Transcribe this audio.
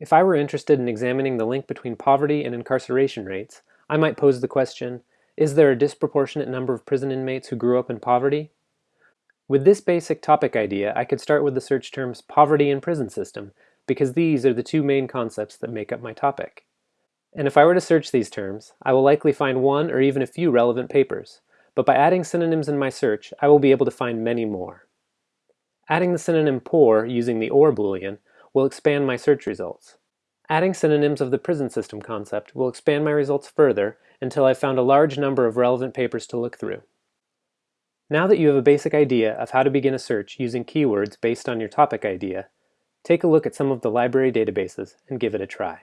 If I were interested in examining the link between poverty and incarceration rates, I might pose the question, is there a disproportionate number of prison inmates who grew up in poverty? With this basic topic idea, I could start with the search terms poverty and prison system, because these are the two main concepts that make up my topic. And if I were to search these terms, I will likely find one or even a few relevant papers, but by adding synonyms in my search, I will be able to find many more. Adding the synonym poor using the OR boolean will expand my search results. Adding synonyms of the prison system concept will expand my results further until I've found a large number of relevant papers to look through. Now that you have a basic idea of how to begin a search using keywords based on your topic idea, take a look at some of the library databases and give it a try.